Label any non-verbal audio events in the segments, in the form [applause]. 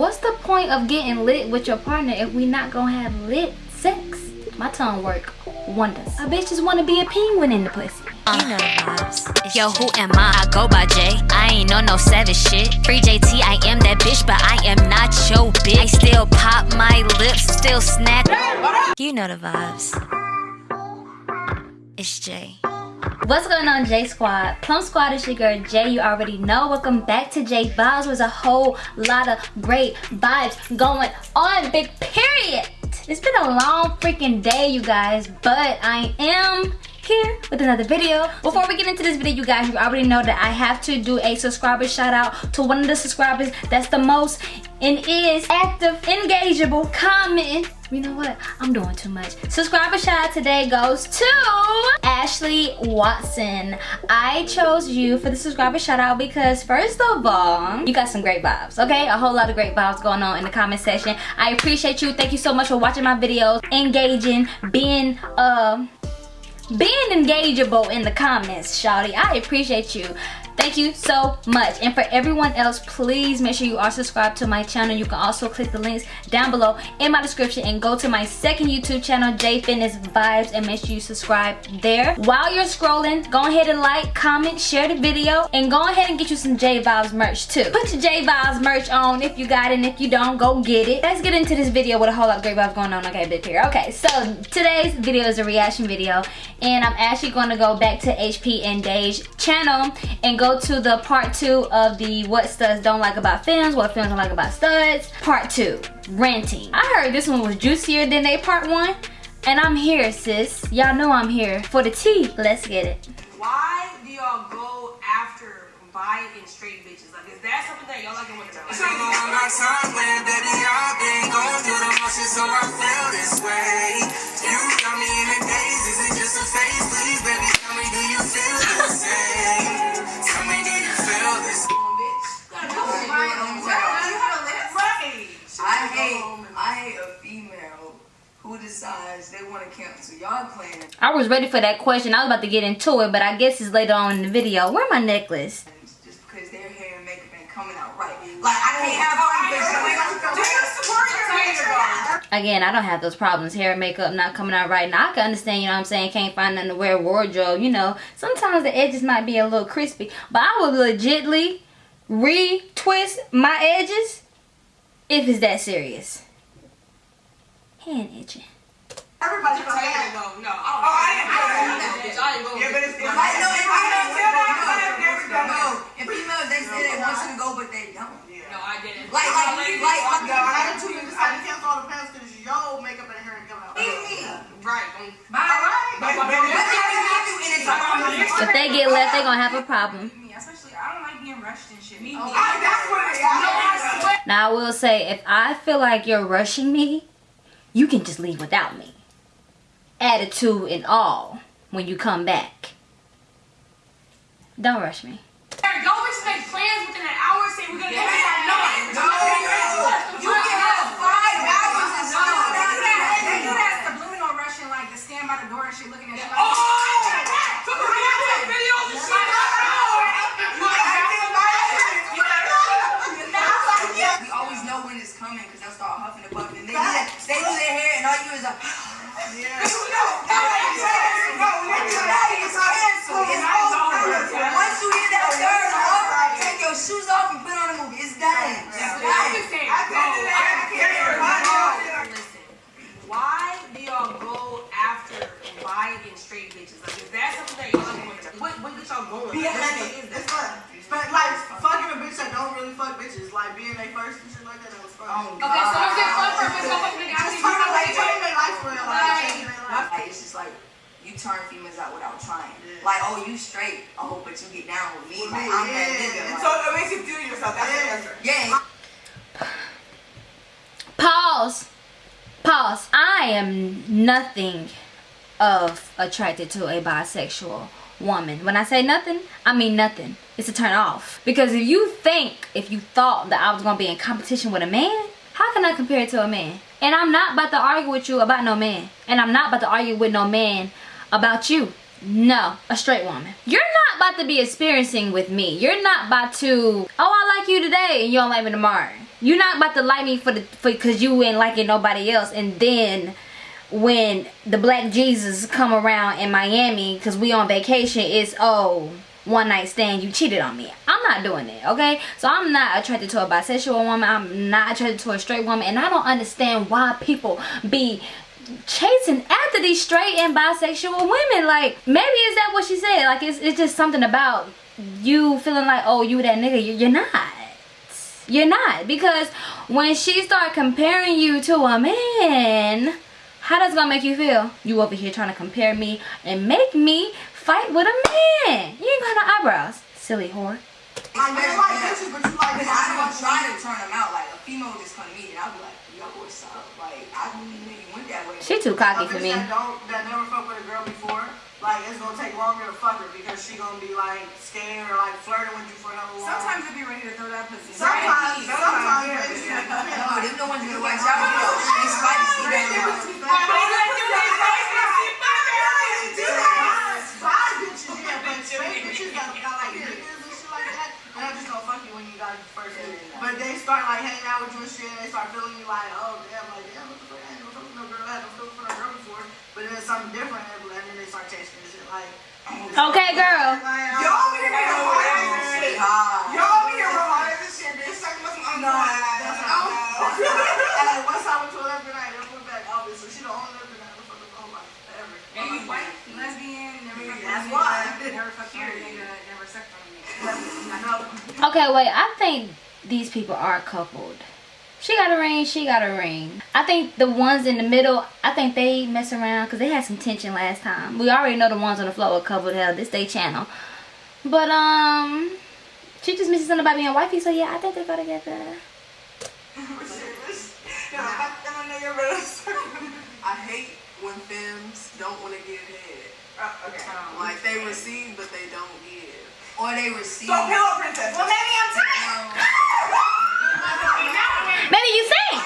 what's the point of getting lit with your partner if we not gonna have lit sex? My tongue work wonders. A bitch just wanna be a penguin in the pussy. You know vibes. Yo, who am I? I go by J. I ain't on no savage shit. Free JT, I am that bitch, but I am not your bitch. I still pop my lips, still snack. You know the vibes. It's Jay. What's going on J Squad? Plum Squad is your girl Jay. You already know. Welcome back to J Vibes. There's a whole lot of great vibes going on. Big period. It's been a long freaking day, you guys, but I am here with another video. Before we get into this video, you guys, you already know that I have to do a subscriber shout out to one of the subscribers that's the most and is active, engageable, commenting. You know what? I'm doing too much. Subscriber shout out today goes to Ashley Watson. I chose you for the subscriber shout out because first of all, you got some great vibes, okay? A whole lot of great vibes going on in the comment section. I appreciate you. Thank you so much for watching my videos, engaging, being uh being engageable in the comments, Shawty. I appreciate you. Thank you so much. And for everyone else, please make sure you are subscribed to my channel. You can also click the links down below in my description and go to my second YouTube channel, J Fitness Vibes, and make sure you subscribe there. While you're scrolling, go ahead and like, comment, share the video, and go ahead and get you some J Vibes merch too. Put your J Vibes merch on if you got it, and if you don't, go get it. Let's get into this video with a whole lot of great vibes going on. Okay, big here. Okay, so today's video is a reaction video, and I'm actually going to go back to HP and Dage channel and go to the part two of the what studs don't like about films, what films don't like about studs, part two, ranting. I heard this one was juicier than they part one, and I'm here, sis. Y'all know I'm here for the tea. Let's get it. Why do y'all go after buying and straight bitches? Like, is that something that y'all like and want to know? So long our time when baby I've been going through the motions so I feel this way. You got me in a daze, is it just a phase? Please baby tell me do you feel the same? Decides they want to cancel y'all plan I was ready for that question. I was about to get into it, but I guess it's later on in the video. Where my necklace? just because their hair and makeup ain't coming out right. Like I can't have fun bitches. Do you support your hair? Again, I don't have those problems. Hair and makeup not coming out right. Now, I can understand, you know what I'm saying, can't find nothing to wear wardrobe. You know, sometimes the edges might be a little crispy. But I would legitly re-twist my edges if it's that serious. Hand itching. Everybody gonna go. No, I don't. Oh, I didn't I know ain't that. gonna go, bitch. I ain't gonna Yeah, go. but it's still like no, if females, no, no, if females they say they want you to go, but they don't. No, I didn't. Like, like, like, like, like, Yo, I had two niggas I cancel all the plans because yo makeup and hair and come out. leave me. Right. Bye. But- but- But if we have you in it, If they get left, they gonna have a problem. me, especially I don't like being rushed and shit. Me, oh, I- That's what it is. I swear. Now, I will say, if I feel like you're rushing me, you can just leave without me. Attitude and all when you come back. Don't rush me. Y'all make plans within an hour saying we're gonna get married. No, No, you can have five hours and still they do that. They be do that subliminal rushing, like to stand by the door and shit, looking at oh! shit. Oh, Like, so the reaction videos and shit. We always know when it's coming because they'll start huffing and puffing. They do, they do their hair and all you is a. Once you hit that third take your shoes off and put on a movie. It's done. It's I'm done. just saying. Listen, why do y'all go after buying and straight bitches? Like, is that something that y'all to What, what gets y'all going? Be a What honey. is It's fun. But like fucking a bitch that don't really fuck bitches, like being a first and shit like that, that was fun. Oh, Okay, so is it fun for a bitch to go fuck a nigga Just you turn fuck like a their life for real, like changing their life. Like, it's just like you turn females out without trying. Yeah. Like, oh, you straight. Oh, but you get down with me. With Like, me, I'm that nigga. Like, so it makes you feel yourself. That's the answer. Yeah. Pause. Pause. I am nothing of attracted to a bisexual woman. When I say nothing, I mean nothing. It's a turn off. Because if you think, if you thought that I was going to be in competition with a man, how can I compare it to a man? And I'm not about to argue with you about no man. And I'm not about to argue with no man about you. No, a straight woman. You're not about to be experiencing with me. You're not about to, oh, I like you today and you don't like me tomorrow. you're not about to like me for the for because you ain't liking nobody else and then when the black jesus come around in miami because we on vacation it's oh one night stand you cheated on me. I'm not doing it okay? So i'm not attracted to a bisexual woman. I'm not attracted to a straight woman. And i don't understand why people be chasing after these straight and bisexual women. Like maybe is that what she said? Like it's, it's just something about you feeling like oh you that nigga. You're not. You're not. Because when she start comparing you to a man how that's gonna make you feel you over here trying to compare me and make me fight with a man you ain't got no eyebrows silly whore Like, they like bitches, but you like bitches. I don't try to turn them out. Like, a female just come to me and I'll be like, yo, what's up? Like, I didn't know you went that way. she too cocky for me That, don't, that never fucked with a girl before, like it's gonna take longer to fuck her because she gonna be like scared or like flirting with you for no long. Sometimes they be ready to throw that pussy. sometimes, Right. sometimes, Yeah. bitches, No, depends. them the ones that watch out. They spicy. They Five bitches, yeah, but straight bitches got, got like niggas and shit like that, and I just don't fuck you when you got first. But they start like hanging out with you and shit, and they start feeling you like, oh damn, like damn, what the fuck, I ain't no fuck with no girl, I had no fuck with no girl before. But then it's something different, and then they start chasing this shit like. Okay girl Y'all be here romantic shit. Y'all be here romantic shit, bitch. Suck my some No, that's. And once I went to a night, I went back, oh, obviously. She the only lesbian I ever fucked whole life, ever. And white, lesbian, never fucked That's why. never fucked a nigga, never sucked on a nigga. [laughs] Okay wait i think these people are coupled she got a ring she got a ring i think the ones in the middle i think they mess around because they had some tension last time we already know the ones on the floor are coupled hell this day channel but um she just misses something about being wifey so yeah i think they go together I hate when femmes don't want to give head. okay. Like they receive, but they don't give. Or they receive. So pillow princess. Well, maybe I'm tired. maybe you sing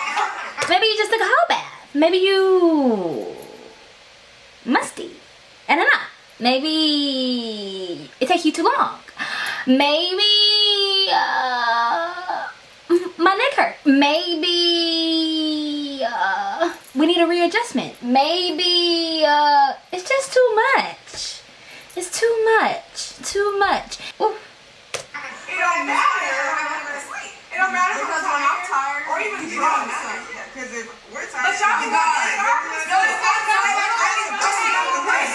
maybe you just took a whole bath maybe you musty i don't know. Maybe it takes you too long. Maybe uh, [laughs] my neck hurt. Maybe uh, we need a readjustment. Maybe uh, it's just too much. It's too much. Too much. Ooh. It don't matter. It don't matter Because when I'm tired, or even drunk. Don't matter. Because if we're tired, But y'all be you good. got No, it's not tired. I can pussy on my face.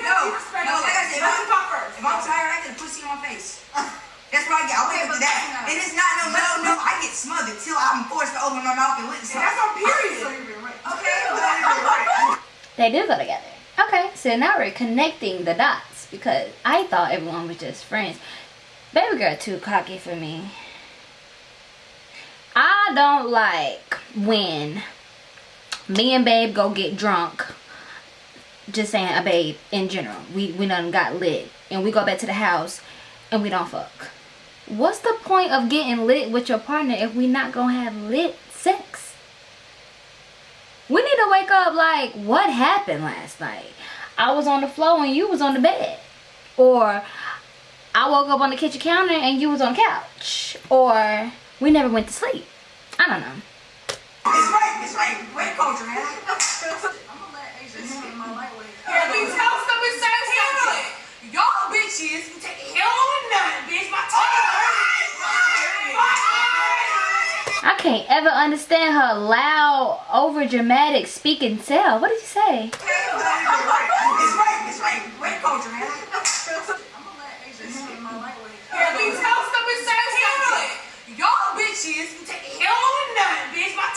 No, no, like I said, if I'm, if I'm tired, I get a pussy on my face. That's what I get. I wake up to that. It is not no, no, no. I get smothered till I'm forced to open my mouth and lick something. That's on period. Okay, [laughs] They do go together. Okay, so now we're connecting the dots because I thought everyone was just friends. Baby girl too cocky for me. I don't like when me and babe go get drunk. Just saying a babe in general. We we done got lit and we go back to the house and we don't fuck. What's the point of getting lit with your partner if we not gonna have lit sex? We need to wake up like, what happened last night? I was on the floor and you was on the bed. Or I woke up on the kitchen counter and you was on the couch. Or we never went to sleep. I don't know. it's right. It's right. Wait, culture, man. [laughs] I'm gonna let Asia spit my lightweight. Let me tell something sensitive. Y'all bitches can take hell on nothing, bitch. My tongue I can't ever understand her loud, over dramatic speaking self. What did you say? It's right. It's right. Wait, culture, man. I'm gonna let Asia spit my lightweight. Let me tell something sensitive. Y'all bitches can take hell on nothing, bitch. My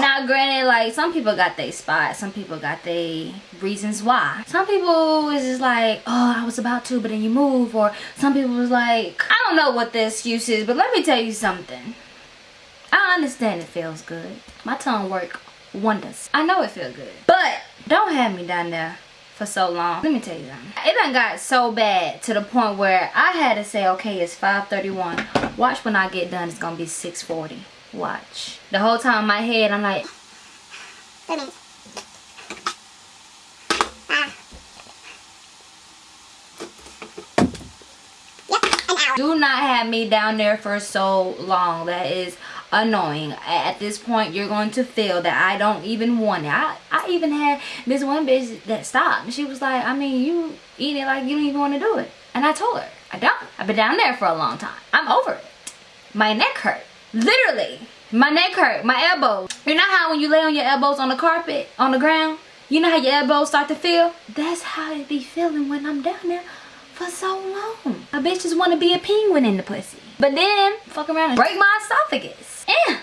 Now, granted, like some people got their spot, some people got their reasons why. Some people is just like, oh, I was about to, but then you move, or some people was like, I don't know what the excuse is, but let me tell you something. I understand it feels good. My tongue work wonders. I know it feel good, but don't have me down there for so long. Let me tell you something. It done got so bad to the point where I had to say, okay, it's 5:31. Watch when I get done, it's gonna be 6:40. Watch. The whole time in my head, I'm like, do not have me down there for so long. That is annoying. At this point, you're going to feel that I don't even want it. I, I even had this one bitch that stopped. She was like, I mean, you eat it like you don't even want to do it. And I told her, I don't. I've been down there for a long time. I'm over it. My neck hurt. Literally. My neck hurt. My elbows. You know how when you lay on your elbows on the carpet, on the ground, you know how your elbows start to feel? That's how it be feeling when I'm down there for so long. A bitch just want to be a penguin in the pussy. But then, fuck around and break my esophagus. Yeah.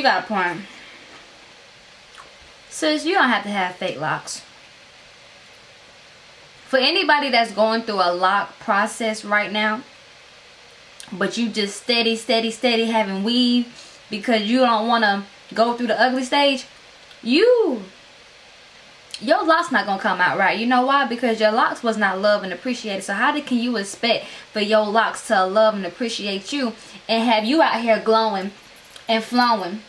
She got a point. Sis, you don't have to have fake locks. For anybody that's going through a lock process right now, but you just steady, steady, steady having weave because you don't want to go through the ugly stage, you, your locks not going to come out right. You know why? Because your locks was not loved and appreciated. So how can you expect for your locks to love and appreciate you and have you out here glowing and flowing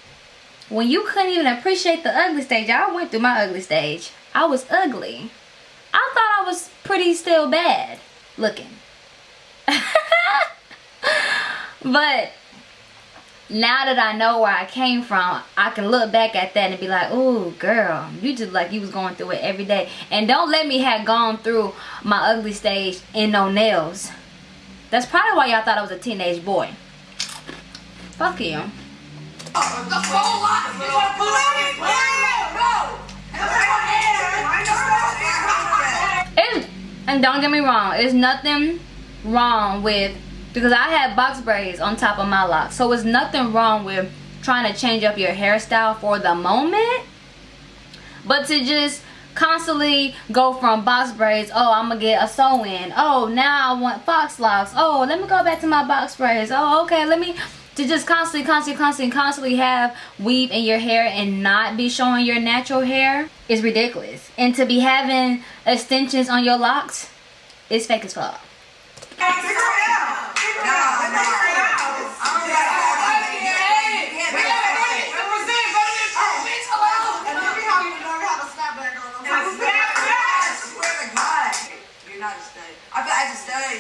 when you couldn't even appreciate the ugly stage i went through my ugly stage. I was ugly. I thought i was pretty still bad looking. [laughs] But now that i know where i came from i can look back at that and be like oh girl you just like you was going through it every day. And don't let me have gone through my ugly stage in no nails. That's probably why y'all thought i was a teenage boy. Fuck you To pull and don't get me wrong, there's nothing wrong with because I had box braids on top of my locks. So it's nothing wrong with trying to change up your hairstyle for the moment. But to just constantly go from box braids, oh I'm gonna get a sew in. Oh now I want box locks. Oh let me go back to my box braids. Oh okay let me to just constantly, constantly, constantly, constantly have weave in your hair and not be showing your natural hair is ridiculous. And to be having extensions on your locks is fake as fuck.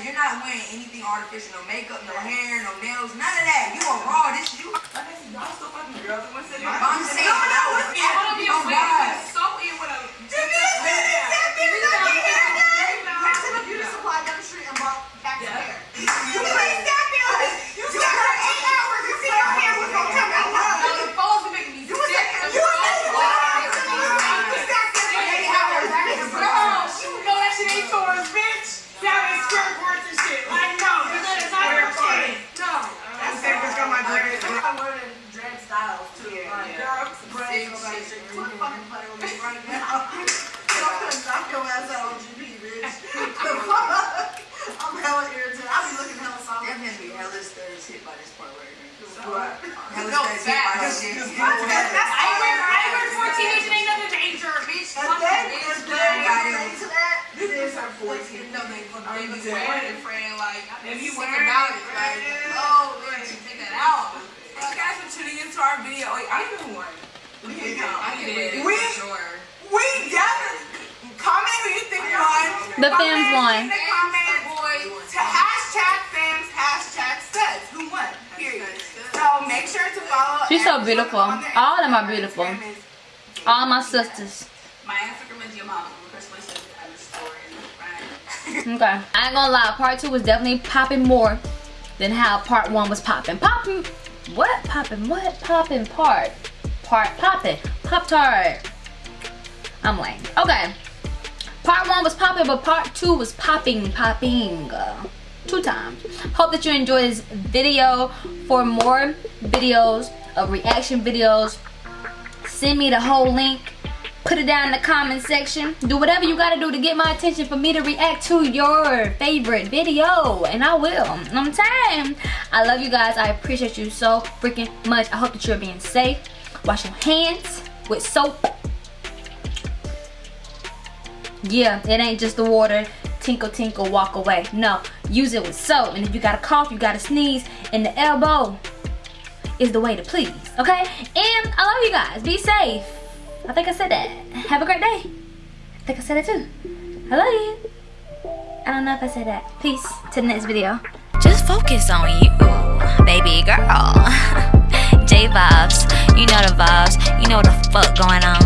You're not wearing anything artificial, no makeup, no hair, no nails, none of that. You are raw. This you. Like I said, y'all still fucking girls. I'm gonna say my I'm saying, No, no, no, it's it's- one of your oh, ways. God. It's so in with a. Went to the beauty supply down the street and bought packs of hair. You played that music. You got her eight hours. You see her hair was gonna come out. No, the phones be making me You was sick. like, The you was phones- like, you sat there for eight hours. Girl, you know that shit ain't yours, bitch. That is square boards and shit. Like, no, that is not your shit. No. That's the same thing got my dreads. I wear them dread styles too. Like, Girl, braids, nobody should quit fucking playing with me right now. Don't put knock your ass out on GP, bitch. [laughs] The fuck? I'm hella irritated. I be looking hella solid. That man be hella studs hit by this part [laughs] right here. What? Hella No, studs hit by this facts. shit. I wear, I wear 14 inch and ain't nothing danger, bitch. And Fuck then, that, if bitch. they relate to that, This then is her 14. No, they, they be saying. wearing it, friend. Like, If you sick wearing about it, it. Oh, like, friend. oh, man, take that out. You guys for tuning into our video. Wait, I even won. We can did. We, sure. we definitely, comment who you think won. The Comment fans won. In the comments. Boy, to hashtag fans, hashtag studs. Who won? Period. So make sure to follow. She's so beautiful. All of them are beautiful. All my sisters. my Instagram is your mama. Chris Wilson underscore in the front. Okay. I ain't gonna lie, part two was definitely popping more than how part one was popping. Popping what? Popping what? Popping part. Part popping. Pop tart. I'm lame. Okay. Part one was popping, but part two was popping, popping. Uh, two times. Hope that you enjoyed this video. For more videos of reaction videos, send me the whole link put it down in the comment section do whatever you gotta do to get my attention for me to react to your favorite video and i will i'm saying i love you guys i appreciate you so freaking much i hope that you're being safe wash your hands with soap yeah it ain't just the water tinkle tinkle walk away no use it with soap and if you got a cough you got a sneeze and the elbow is the way to please okay and i love you guys be safe I think I said that. Have a great day. I think I said it too. I love you. I don't know if I said that. Peace to the next video. Just focus on you, baby girl. [laughs] J vibes, you know the vibes, you know what the fuck going on.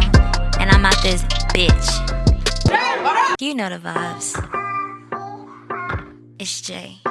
And I'm out this bitch. You know the vibes. It's Jay.